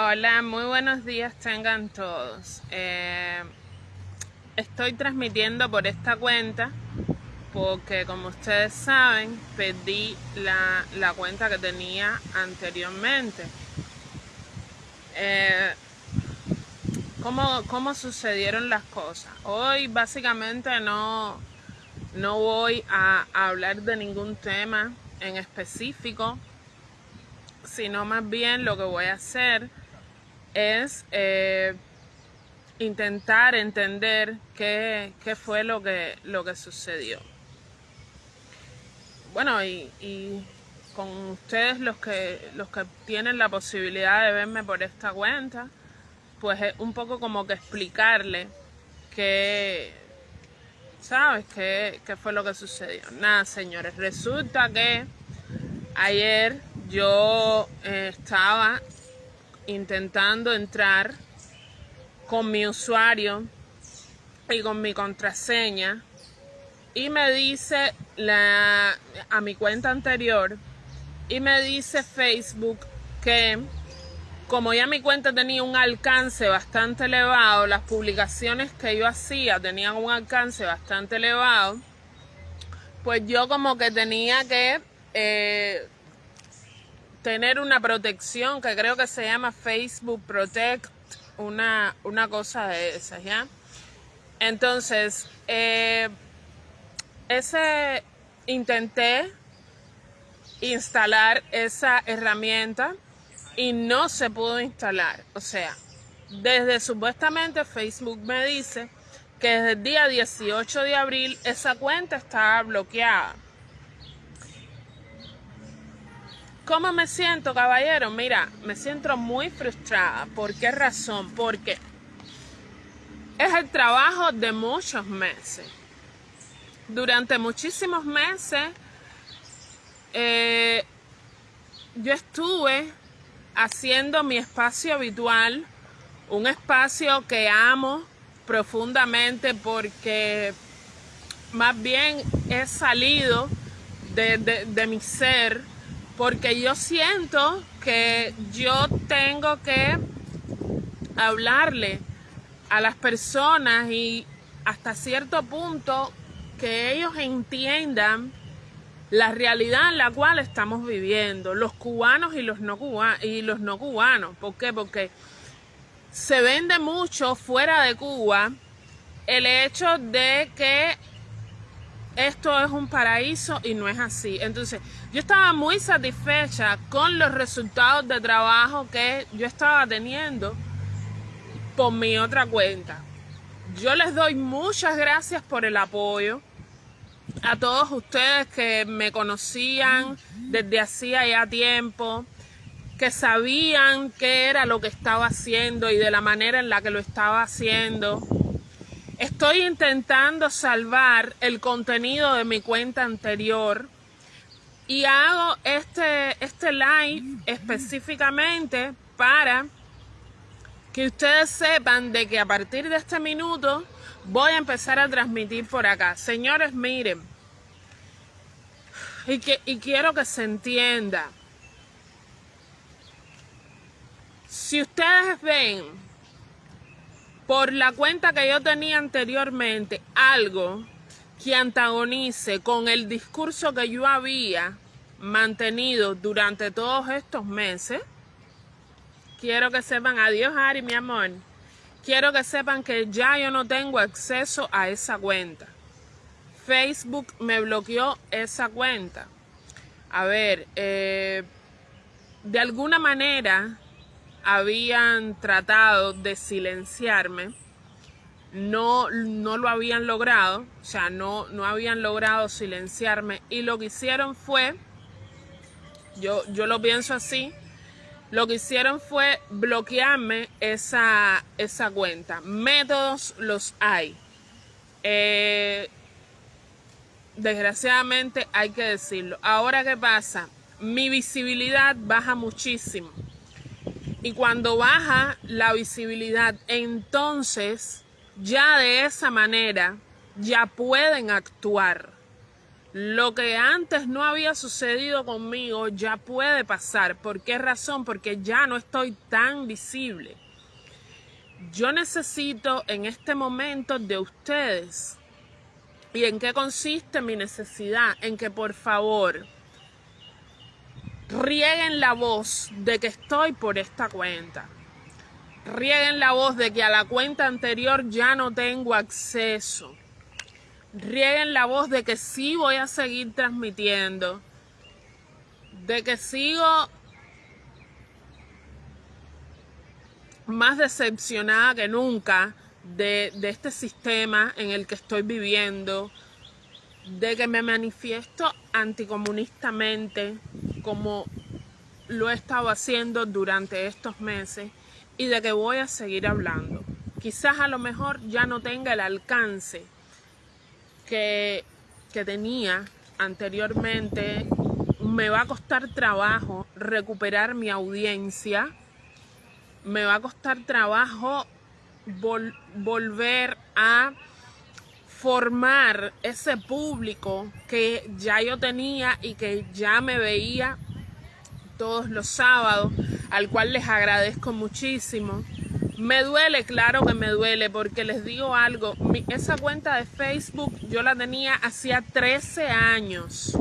Hola, muy buenos días tengan todos. Eh, estoy transmitiendo por esta cuenta porque como ustedes saben perdí la, la cuenta que tenía anteriormente. Eh, ¿cómo, ¿Cómo sucedieron las cosas? Hoy básicamente no, no voy a hablar de ningún tema en específico, sino más bien lo que voy a hacer es eh, intentar entender qué, fue lo que, lo que sucedió. Bueno, y, y, con ustedes los que, los que tienen la posibilidad de verme por esta cuenta, pues es un poco como que explicarle qué, ¿sabes? ¿Qué, qué fue lo que sucedió? Nada, señores, resulta que ayer yo eh, estaba intentando entrar con mi usuario y con mi contraseña y me dice la, a mi cuenta anterior y me dice Facebook que como ya mi cuenta tenía un alcance bastante elevado, las publicaciones que yo hacía tenían un alcance bastante elevado, pues yo como que tenía que eh, tener una protección que creo que se llama Facebook Protect, una, una cosa de esas, ¿ya? Entonces, eh, ese intenté instalar esa herramienta y no se pudo instalar. O sea, desde supuestamente Facebook me dice que desde el día 18 de abril esa cuenta estaba bloqueada. ¿Cómo me siento, caballero? Mira, me siento muy frustrada. ¿Por qué razón? Porque es el trabajo de muchos meses. Durante muchísimos meses eh, yo estuve haciendo mi espacio habitual, un espacio que amo profundamente porque más bien he salido de, de mi ser porque yo siento que yo tengo que hablarle a las personas y hasta cierto punto que ellos entiendan la realidad en la cual estamos viviendo, los cubanos y los no cubanos. Y los no cubanos. ¿Por qué? Porque se vende mucho fuera de Cuba el hecho de que esto es un paraíso y no es así. Entonces, yo estaba muy satisfecha con los resultados de trabajo que yo estaba teniendo por mi otra cuenta. Yo les doy muchas gracias por el apoyo a todos ustedes que me conocían desde hacía ya tiempo, que sabían qué era lo que estaba haciendo y de la manera en la que lo estaba haciendo Estoy intentando salvar el contenido de mi cuenta anterior y hago este, este live específicamente para que ustedes sepan de que a partir de este minuto voy a empezar a transmitir por acá. Señores, miren, y, que, y quiero que se entienda. Si ustedes ven por la cuenta que yo tenía anteriormente algo que antagonice con el discurso que yo había mantenido durante todos estos meses, quiero que sepan, adiós Ari, mi amor, quiero que sepan que ya yo no tengo acceso a esa cuenta. Facebook me bloqueó esa cuenta. A ver, eh, de alguna manera habían tratado de silenciarme, no, no lo habían logrado, o sea, no, no habían logrado silenciarme y lo que hicieron fue, yo, yo lo pienso así, lo que hicieron fue bloquearme esa, esa cuenta. Métodos los hay. Eh, desgraciadamente hay que decirlo. Ahora, ¿qué pasa? Mi visibilidad baja muchísimo. Y cuando baja la visibilidad, entonces ya de esa manera ya pueden actuar. Lo que antes no había sucedido conmigo ya puede pasar. ¿Por qué razón? Porque ya no estoy tan visible. Yo necesito en este momento de ustedes. ¿Y en qué consiste mi necesidad? En que por favor rieguen la voz de que estoy por esta cuenta. Rieguen la voz de que a la cuenta anterior ya no tengo acceso. Rieguen la voz de que sí voy a seguir transmitiendo, de que sigo más decepcionada que nunca de, de, este sistema en el que estoy viviendo, de que me manifiesto anticomunistamente como lo he estado haciendo durante estos meses y de que voy a seguir hablando. Quizás a lo mejor ya no tenga el alcance que, tenía anteriormente, me va a costar trabajo recuperar mi audiencia, me va a costar trabajo volver a formar ese público que ya yo tenía y que ya me veía todos los sábados, al cual les agradezco muchísimo. Me duele, claro que me duele, porque les digo algo, esa cuenta de Facebook yo la tenía hacía 13 años.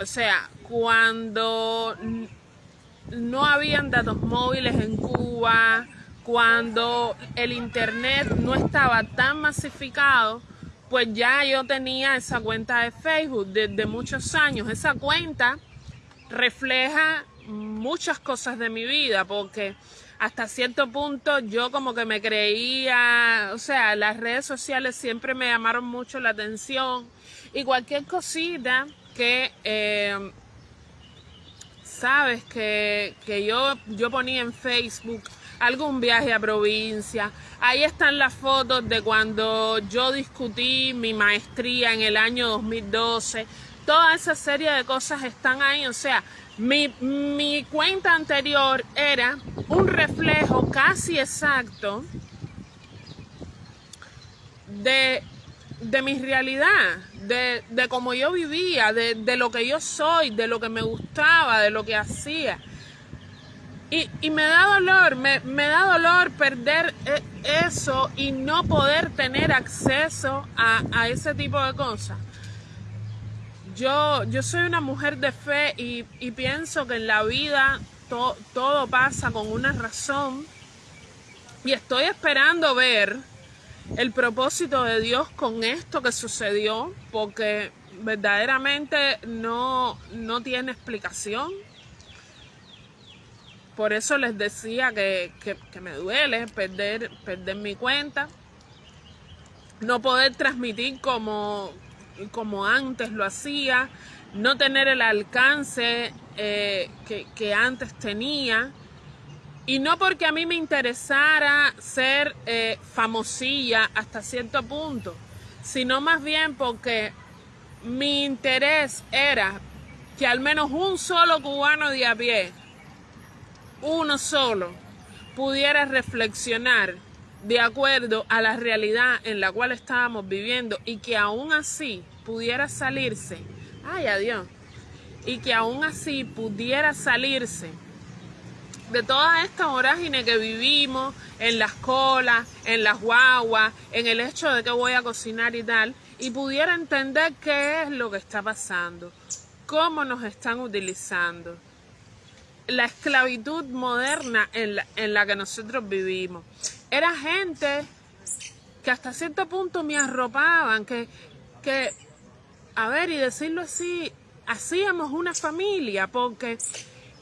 O sea, cuando no habían datos móviles en Cuba, cuando el internet no estaba tan masificado, pues ya yo tenía esa cuenta de Facebook desde muchos años. Esa cuenta refleja muchas cosas de mi vida, porque hasta cierto punto yo como que me creía, o sea, las redes sociales siempre me llamaron mucho la atención y cualquier cosita que, eh, sabes, que, que yo, yo ponía en Facebook algún viaje a provincia. Ahí están las fotos de cuando yo discutí mi maestría en el año 2012. Toda esa serie de cosas están ahí, o sea, mi, mi cuenta anterior era un reflejo casi exacto de, de mi realidad, de, de cómo yo vivía, de, de, lo que yo soy, de lo que me gustaba, de lo que hacía. Y, y me da dolor, me, me, da dolor perder eh, eso y no poder tener acceso a, a ese tipo de cosas. Yo, yo soy una mujer de fe y, pienso que en la vida todo pasa con una razón y estoy esperando ver el propósito de Dios con esto que sucedió porque verdaderamente no, no tiene explicación. Por eso les decía que, que me duele perder, perder mi cuenta, no poder transmitir como, como antes lo hacía, no tener el alcance eh, que, antes tenía. Y no porque a mí me interesara ser eh, famosilla hasta cierto punto, sino más bien porque mi interés era que al menos un solo cubano de a pie, uno solo, pudiera reflexionar de acuerdo a la realidad en la cual estábamos viviendo y que aún así pudiera salirse, ay adiós, y que aún así pudiera salirse de toda esta vorágine que vivimos en las colas, en las guaguas, en el hecho de que voy a cocinar y tal, y pudiera entender qué es lo que está pasando, cómo nos están utilizando, la esclavitud moderna en la, en la que nosotros vivimos. Era gente que hasta cierto punto me arropaban, que, que, a ver, y decirlo así, hacíamos una familia, porque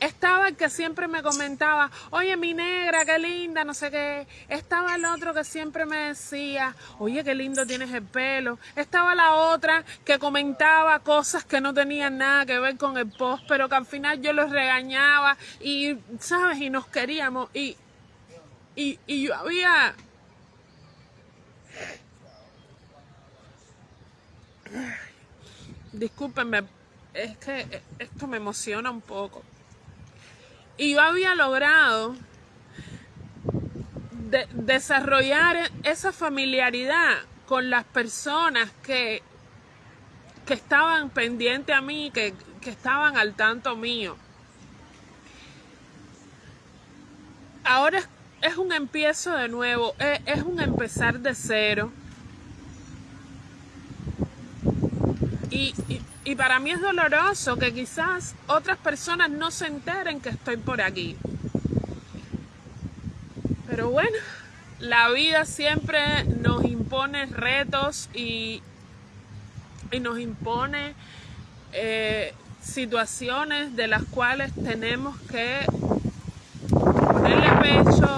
estaba el que siempre me comentaba, oye, mi negra, qué linda, no sé qué. Estaba el otro que siempre me decía, oye, qué lindo tienes el pelo. Estaba la otra que comentaba cosas que no tenían nada que ver con el post, pero que al final yo los regañaba y, ¿sabes? Y nos queríamos. Y y, yo había... Discúlpenme, es que esto me emociona un poco. Y yo había logrado desarrollar esa familiaridad con las personas que que estaban pendientes a mí, que, que estaban al tanto mío. Ahora es, un empiezo de nuevo, es, es un empezar de cero. Y, para mí es doloroso que quizás otras personas no se enteren que estoy por aquí. Pero bueno, la vida siempre nos impone retos y, y nos impone eh, situaciones de las cuales tenemos que ponerle pecho,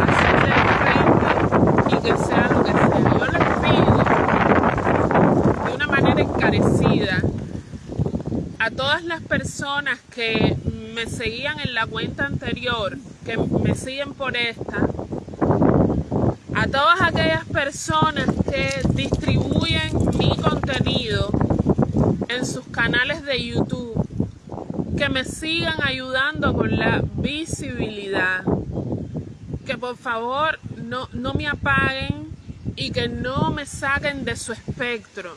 hacerle frente y que sea lo que sea. Yo les pido de una a todas las personas que me seguían en la cuenta anterior, que me siguen por esta, a todas aquellas personas que distribuyen mi contenido en sus canales de YouTube, que me sigan ayudando con la visibilidad, que por favor no, no me apaguen y que no me saquen de su espectro.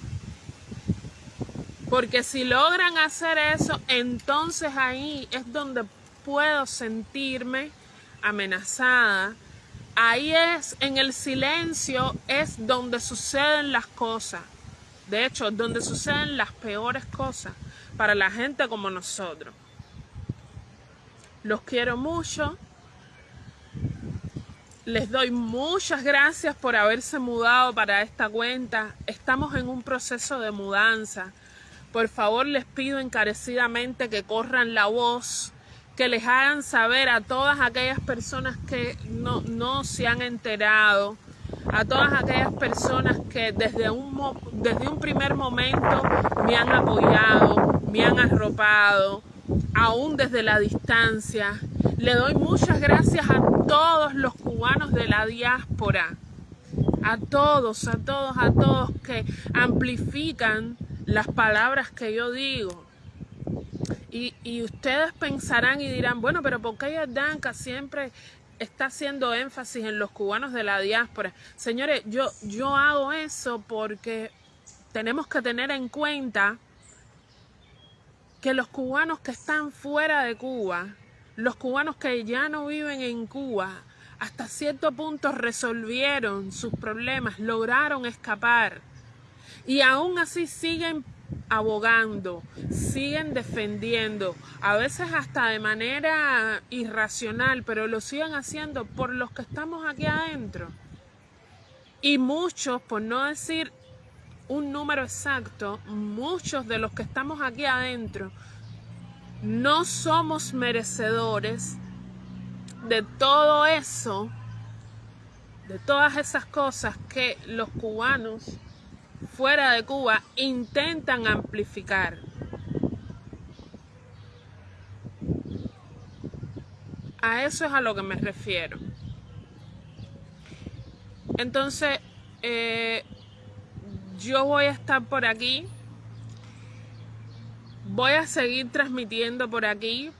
Porque si logran hacer eso, entonces ahí es donde puedo sentirme amenazada ahí es, en el silencio es donde suceden las cosas. De hecho, donde suceden las peores cosas para la gente como nosotros. Los quiero mucho. Les doy muchas gracias por haberse mudado para esta cuenta. Estamos en un proceso de mudanza. Por favor, les pido encarecidamente que corran la voz que les hagan saber a todas aquellas personas que no, no se han enterado, a todas aquellas personas que desde un, desde un primer momento me han apoyado, me han arropado, aún desde la distancia. Le doy muchas gracias a todos los cubanos de la diáspora, a todos, a todos, a todos que amplifican las palabras que yo digo. Y, ustedes pensarán y dirán, bueno, pero ¿por qué siempre está haciendo énfasis en los cubanos de la diáspora? Señores, yo, yo hago eso porque tenemos que tener en cuenta que los cubanos que están fuera de Cuba, los cubanos que ya no viven en Cuba, hasta cierto punto resolvieron sus problemas, lograron escapar y aún así siguen abogando, siguen defendiendo, a veces hasta de manera irracional, pero lo siguen haciendo por los que estamos aquí adentro. Y muchos, por no decir un número exacto, muchos de los que estamos aquí adentro no somos merecedores de todo eso, de todas esas cosas que los cubanos fuera de Cuba intentan amplificar. A eso es a lo que me refiero. Entonces, eh, yo voy a estar por aquí. Voy a seguir transmitiendo por aquí.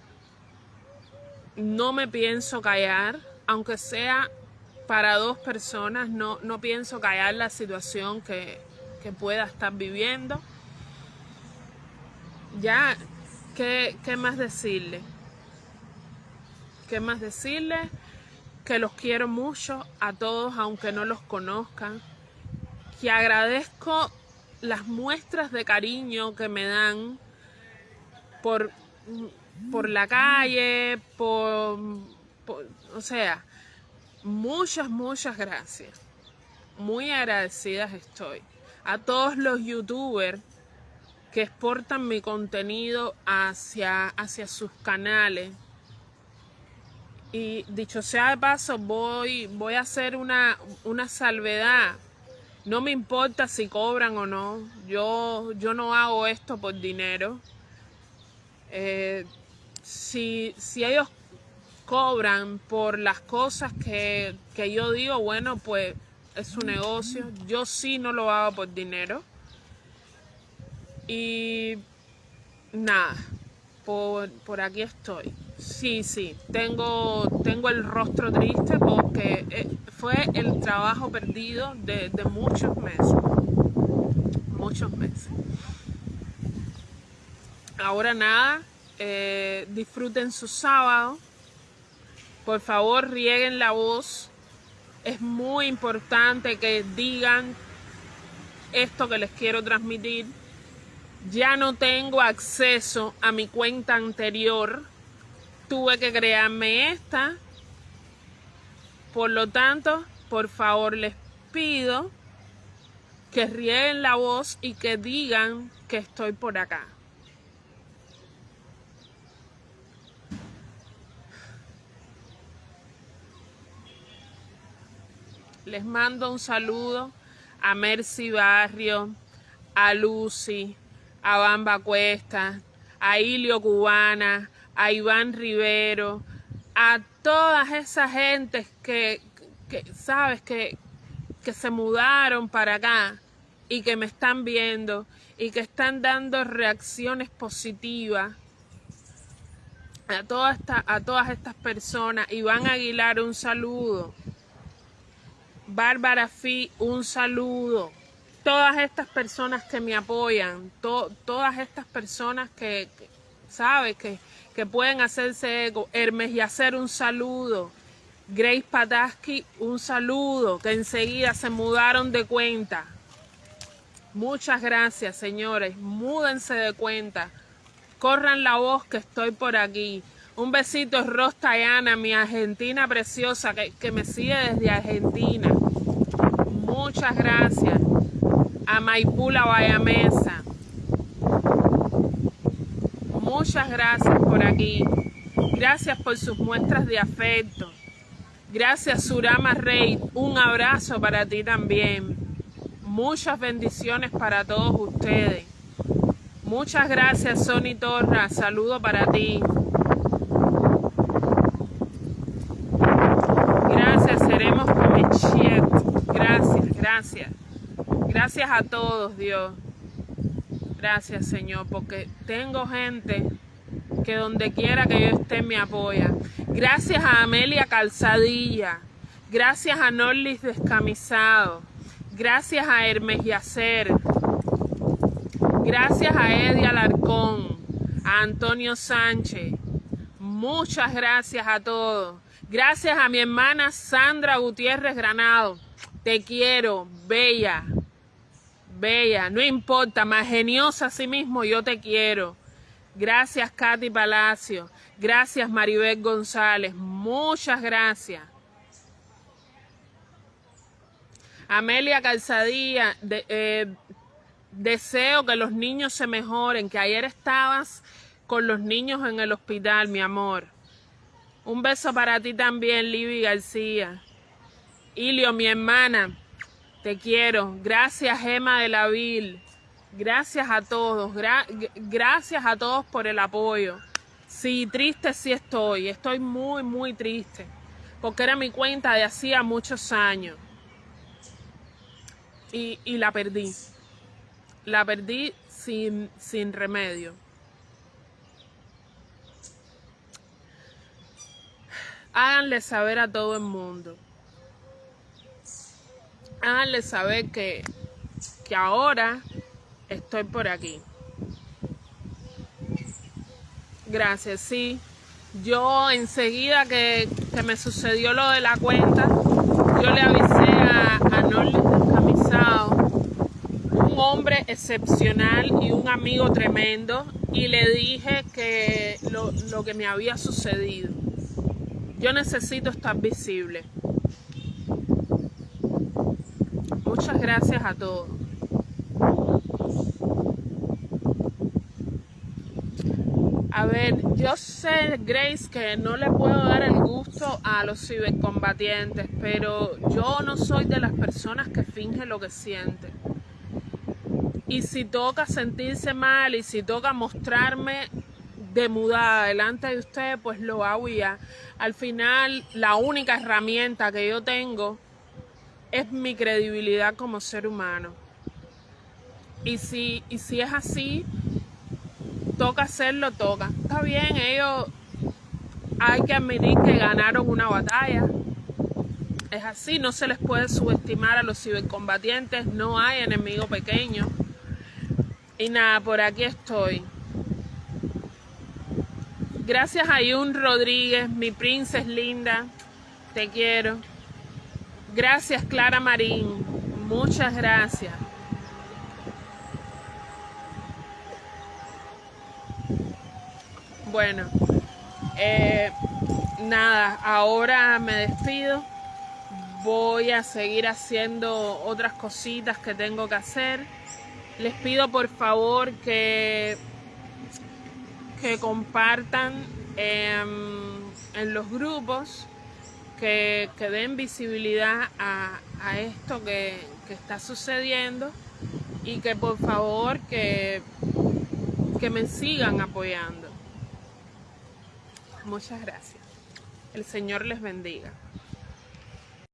No me pienso callar, aunque sea para dos personas, no, no pienso callar la situación que, que pueda estar viviendo. Ya, ¿qué, qué más decirle? ¿Qué más decirle? Que los quiero mucho a todos, aunque no los conozcan. Que agradezco las muestras de cariño que me dan por, por la calle, por, por, o sea, muchas, muchas gracias. Muy agradecidas estoy a todos los youtubers que exportan mi contenido hacia, hacia sus canales. Y dicho sea de paso, voy, voy a hacer una, una salvedad. No me importa si cobran o no. Yo, yo no hago esto por dinero. Eh, si, si ellos cobran por las cosas que, que yo digo, bueno, pues es su negocio. Yo sí no lo hago por dinero. Y nada, por, por aquí estoy. Sí, sí, tengo, tengo el rostro triste porque eh, fue el trabajo perdido de, de muchos meses. Muchos meses. ahora nada, eh, disfruten su sábado. Por favor, rieguen la voz. Es muy importante que digan esto que les quiero transmitir. Ya no tengo acceso a mi cuenta anterior. Tuve que crearme esta. Por lo tanto, por favor les pido que rieguen la voz y que digan que estoy por acá. Les mando un saludo a Mercy Barrio, a Lucy, a Bamba Cuesta, a Ilio Cubana, a Iván Rivero, a todas esas gentes que, sabes, que, que se mudaron para acá y que me están viendo y que están dando reacciones positivas a, toda esta, a todas estas personas. Iván Aguilar, un saludo. Bárbara Fi, un saludo. Todas estas personas que me apoyan, todas estas personas que, ¿sabes? Que, que pueden hacerse ego. Hermes y hacer un saludo. Grace Padaski, un saludo, que enseguida se mudaron de cuenta. Muchas gracias, señores. Múdense de cuenta. Corran la voz que estoy por aquí. Un besito, Ros Tayana, mi argentina preciosa, que, que me sigue desde Argentina. Muchas gracias. A Maipula Bayamesa. Muchas gracias por aquí. Gracias por sus muestras de afecto. Gracias, Surama Rey. Un abrazo para ti también. Muchas bendiciones para todos ustedes. Muchas gracias, Sony Torra. Saludo para ti. Gracias, gracias. A todos, Dios. Gracias, Señor, porque tengo gente que donde quiera que yo esté me apoya. Gracias a Amelia Calzadilla. Gracias a Norlis Descamisado. Gracias a Hermes Yacer. Gracias a Eddie Alarcón. A Antonio Sánchez. Muchas gracias a todos. Gracias a mi hermana Sandra Gutiérrez Granado. Te quiero, bella, bella, no importa, más geniosa a sí mismo, yo te quiero. Gracias, Katy Palacio. Gracias, Maribel González. Muchas gracias. Amelia Calzadilla, eh, deseo que los niños se mejoren, que ayer estabas con los niños en el hospital, mi amor. Un beso para ti también, Libby García. Ilio, mi hermana, te quiero. Gracias, Gema de la Vil. Gracias a todos. gracias a todos por el apoyo. Sí, triste sí estoy. Estoy muy, muy triste. Porque era mi cuenta de hacía muchos años. Y, y la perdí. La perdí sin, sin remedio. háganle saber a todo el mundo. Háganle saber que, que ahora estoy por aquí. Gracias, sí. Yo enseguida que, me sucedió lo de la cuenta, yo le avisé a, a Norlis Descamisado, un hombre excepcional y un amigo tremendo, y le dije que lo, lo que me había sucedido. Yo necesito estar visible. Muchas gracias a todos. A ver, yo sé, Grace, que no le puedo dar el gusto a los cibercombatientes, pero yo no soy de las personas que fingen lo que sienten. Y si toca sentirse mal y si toca mostrarme de mudada delante de ustedes, pues lo hago ya. Al final, la única herramienta que yo tengo es mi credibilidad como ser humano. Y si, y si es así, toca hacerlo, toca. Está bien, ellos hay que admitir que ganaron una batalla. Es así, no se les puede subestimar a los cibercombatientes, no hay enemigo pequeño. Y nada, por aquí estoy. Gracias a Yun Rodríguez, mi princesa linda. Te quiero. Gracias Clara Marín. Muchas gracias. Bueno, eh, nada, ahora me despido. Voy a seguir haciendo otras cositas que tengo que hacer. Les pido por favor que que compartan em, en los grupos, que, den visibilidad a, esto que, está sucediendo y que por favor que, que me sigan apoyando. Muchas gracias. El Señor les bendiga.